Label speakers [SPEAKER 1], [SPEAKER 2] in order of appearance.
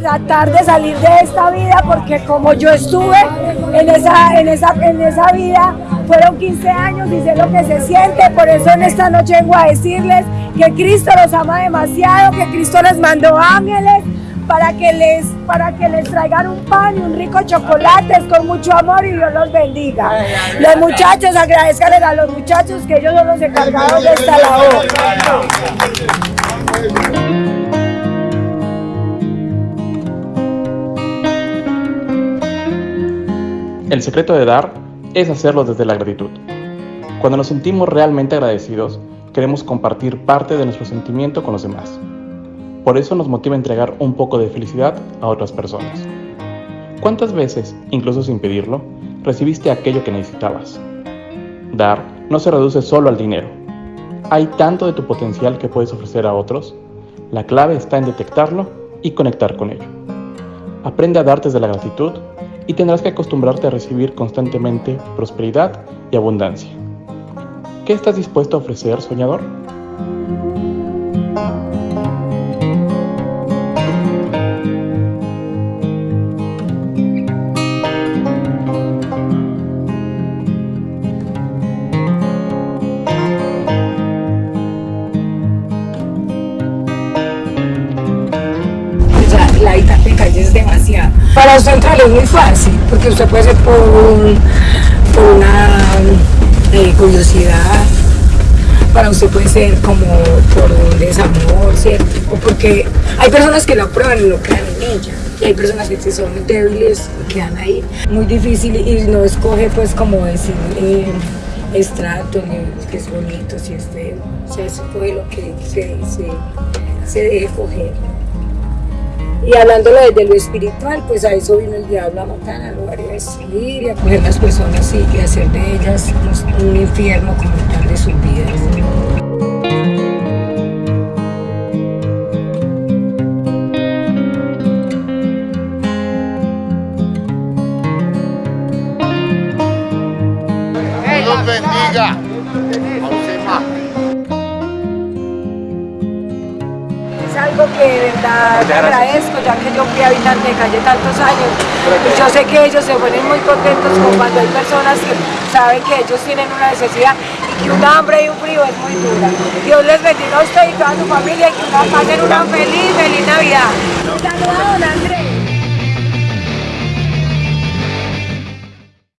[SPEAKER 1] tratar de salir de esta vida porque como yo estuve en esa, en esa, en esa vida, fueron 15 años y sé lo que se siente, por eso en esta noche vengo a decirles que Cristo los ama demasiado, que Cristo les mandó ángeles, para que les para que les traigan un pan y un rico chocolate con mucho amor y Dios los bendiga. Los muchachos, agradezcanle a los muchachos que ellos son los encargados de esta labor.
[SPEAKER 2] El secreto de dar es hacerlo desde la gratitud. Cuando nos sentimos realmente agradecidos, queremos compartir parte de nuestro sentimiento con los demás. Por eso nos motiva entregar un poco de felicidad a otras personas. ¿Cuántas veces, incluso sin pedirlo, recibiste aquello que necesitabas? Dar no se reduce solo al dinero. Hay tanto de tu potencial que puedes ofrecer a otros. La clave está en detectarlo y conectar con ello. Aprende a darte desde la gratitud y tendrás que acostumbrarte a recibir constantemente prosperidad y abundancia. ¿Qué estás dispuesto a ofrecer, soñador?
[SPEAKER 1] Para usted entrar es muy fácil, porque usted puede ser por, una eh, curiosidad, para usted puede ser como por un desamor, ¿cierto? O porque hay personas que lo aprueban y lo quedan en ella. Y hay personas que son débiles y quedan ahí. Muy difícil y no escoge pues como decir eh, estrato, que es bonito, si es feo. O sea, escoge lo que se, se, se deje coger. Y hablándolo desde lo espiritual, pues a eso vino el diablo a matar, a robar y y a coger las personas y, hacer de ellas un infierno como tal de sus vidas.
[SPEAKER 3] Bendiga.
[SPEAKER 1] Algo que de verdad agradezco, ya que yo fui habitante de calle tantos años. Y yo sé que ellos se ponen muy contentos con cuando hay personas que saben que ellos tienen una necesidad y que un hambre y un frío es muy dura. Dios les bendiga a usted y toda su familia y que pasen una feliz, feliz Navidad.